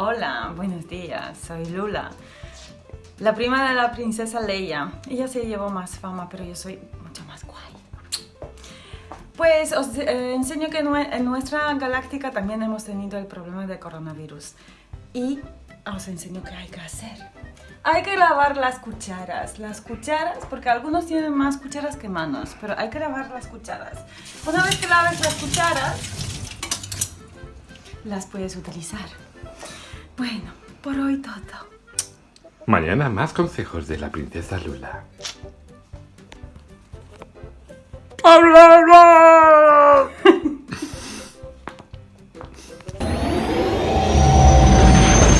Hola, buenos días, soy Lula. La prima de la princesa Leia. Ella se llevó más fama, pero yo soy mucho más guay. Pues os eh, enseño que en nuestra galáctica también hemos tenido el problema de coronavirus. Y os enseño qué hay que hacer. Hay que lavar las cucharas. Las cucharas, porque algunos tienen más cucharas que manos, pero hay que lavar las cucharas. Una vez que laves las cucharas, las puedes utilizar. Bueno, por hoy todo. Mañana más consejos de la princesa Lula. ¡Hablar!